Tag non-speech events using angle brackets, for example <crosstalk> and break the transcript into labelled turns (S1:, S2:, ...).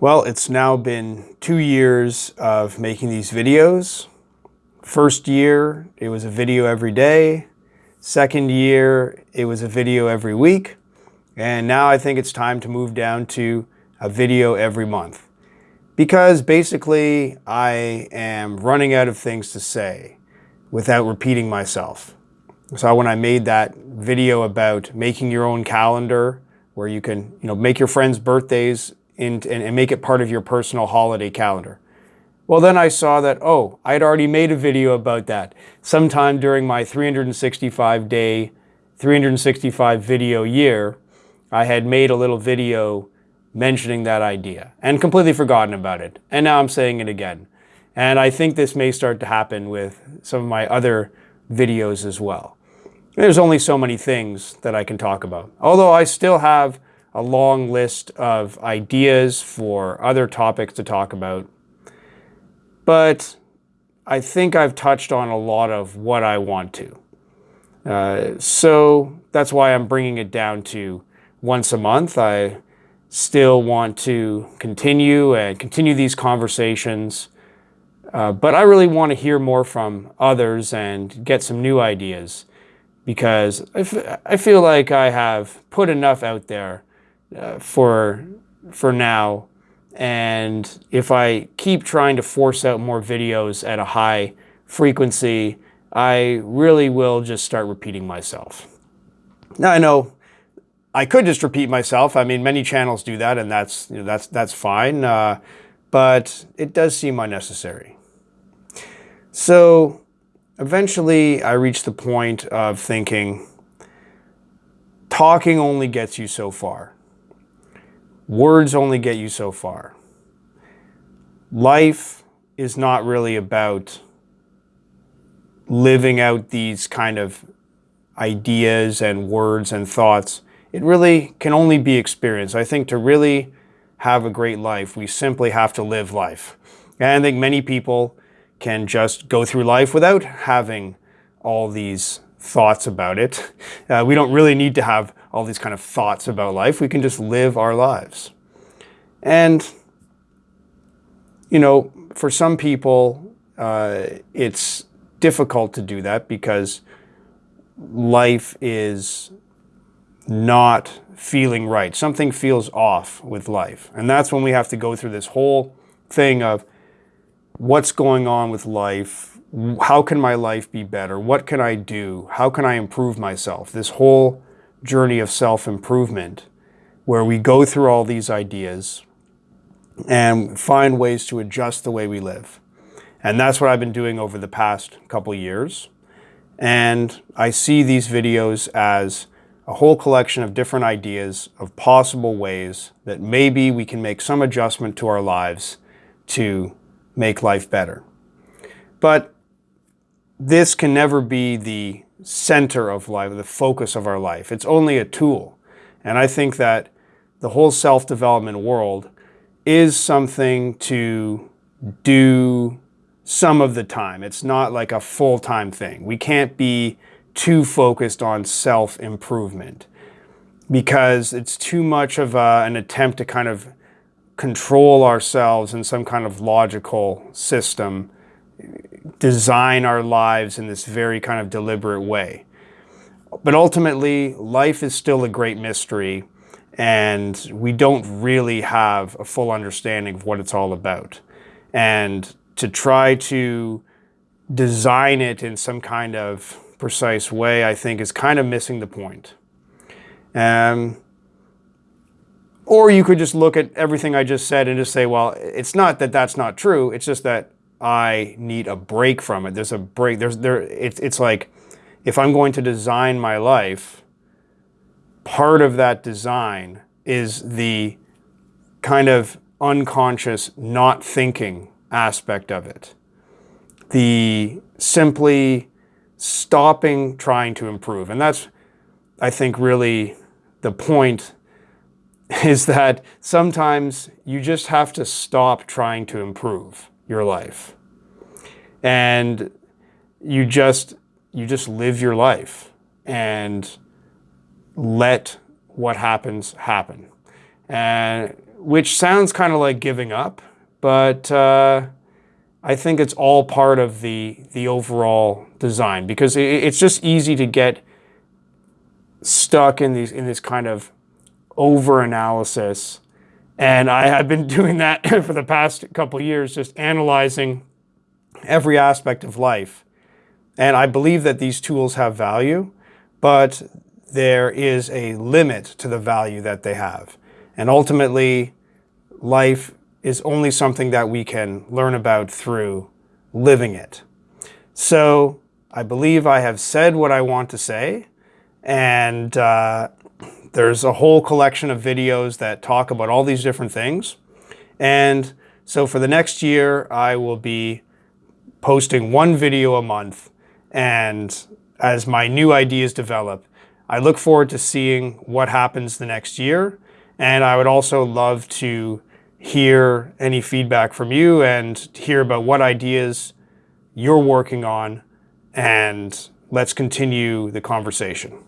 S1: Well, it's now been two years of making these videos. First year, it was a video every day. Second year, it was a video every week. And now I think it's time to move down to a video every month. Because basically, I am running out of things to say without repeating myself. So when I made that video about making your own calendar, where you can you know, make your friends' birthdays and, and make it part of your personal holiday calendar. Well, then I saw that, oh, I'd already made a video about that sometime during my 365 day, 365 video year. I had made a little video mentioning that idea and completely forgotten about it. And now I'm saying it again. And I think this may start to happen with some of my other videos as well. There's only so many things that I can talk about. Although I still have a long list of ideas for other topics to talk about. But I think I've touched on a lot of what I want to. Uh, so that's why I'm bringing it down to once a month. I still want to continue and continue these conversations. Uh, but I really want to hear more from others and get some new ideas because I, feel like I have put enough out there uh, for, for now. And if I keep trying to force out more videos at a high frequency, I really will just start repeating myself. Now I know I could just repeat myself. I mean, many channels do that, and that's you know, that's that's fine. Uh, but it does seem unnecessary. So eventually, I reached the point of thinking, talking only gets you so far. Words only get you so far. Life is not really about living out these kind of ideas and words and thoughts. It really can only be experienced. I think to really have a great life, we simply have to live life. And I think many people can just go through life without having all these thoughts about it. Uh, we don't really need to have all these kind of thoughts about life. We can just live our lives. And, you know, for some people, uh, it's difficult to do that because life is not feeling right. Something feels off with life. And that's when we have to go through this whole thing of what's going on with life? How can my life be better? What can I do? How can I improve myself? This whole journey of self-improvement where we go through all these ideas and find ways to adjust the way we live. And that's what I've been doing over the past couple years. And I see these videos as a whole collection of different ideas of possible ways that maybe we can make some adjustment to our lives to make life better. But this can never be the center of life, the focus of our life. It's only a tool. And I think that the whole self-development world is something to do some of the time. It's not like a full-time thing. We can't be too focused on self-improvement because it's too much of a, an attempt to kind of control ourselves in some kind of logical system design our lives in this very kind of deliberate way. But ultimately, life is still a great mystery and we don't really have a full understanding of what it's all about. And to try to design it in some kind of precise way, I think is kind of missing the point. Um, or you could just look at everything I just said and just say, well, it's not that that's not true. It's just that I need a break from it. There's a break. There's there. It's it's like if I'm going to design my life, part of that design is the kind of unconscious, not thinking aspect of it. The simply stopping trying to improve. And that's, I think, really the point <laughs> is that sometimes you just have to stop trying to improve your life. And you just, you just live your life and let what happens happen. And which sounds kind of like giving up, but uh, I think it's all part of the the overall design because it, it's just easy to get stuck in these in this kind of over analysis. And I have been doing that <laughs> for the past couple years, just analyzing every aspect of life. And I believe that these tools have value, but there is a limit to the value that they have. And ultimately, life is only something that we can learn about through living it. So I believe I have said what I want to say, and uh, there's a whole collection of videos that talk about all these different things. And so for the next year, I will be posting one video a month. And as my new ideas develop, I look forward to seeing what happens the next year. And I would also love to hear any feedback from you and hear about what ideas you're working on. And let's continue the conversation.